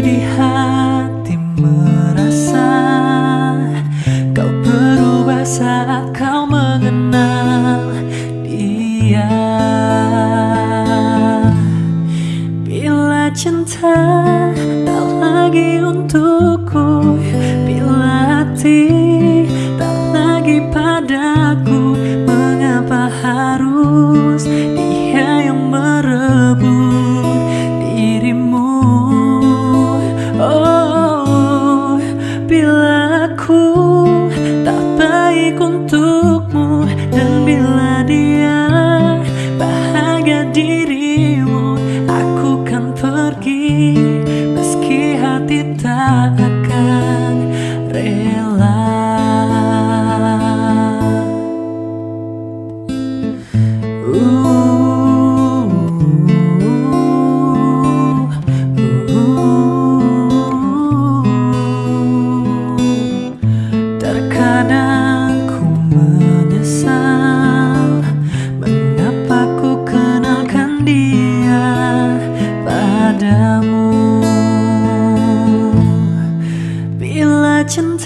di hati merasa Kau berubah saat kau mengenal dia. Bila cinta tak lagi untukku Bila hati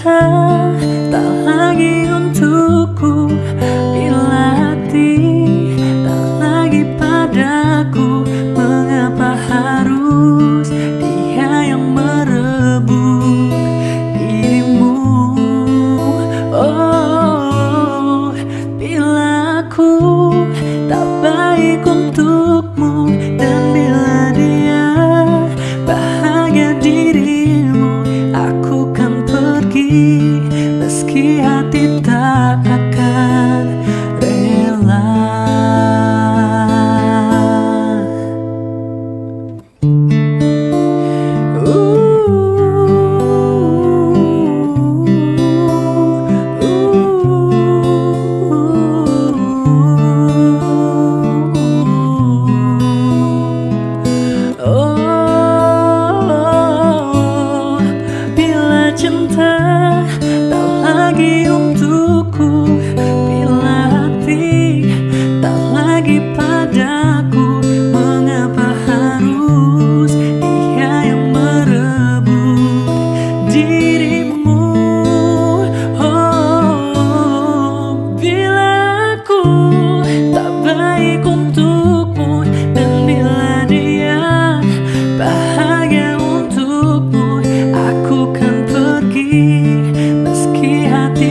tak lagi untukku. Bila hati tak lagi padaku Mengapa harus dia yang merebut dirimu? Oh, bila aku tak baik untukmu き合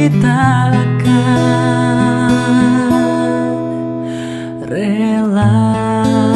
ceritakan rela.